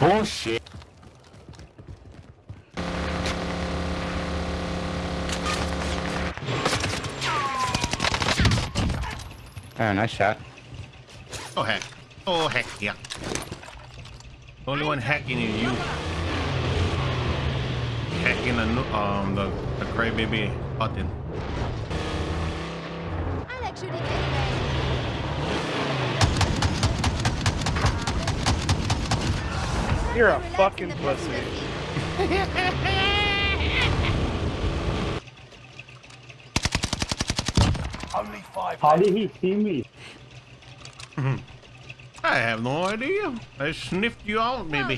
Oh shit. Oh, nice shot. Oh heck. Oh heck yeah. Only one hacking is you. Hacking the um the the crybaby button. I like shooting You're a fucking pussy. passenger seat. How did he see me? I have no idea. I sniffed you out, Well,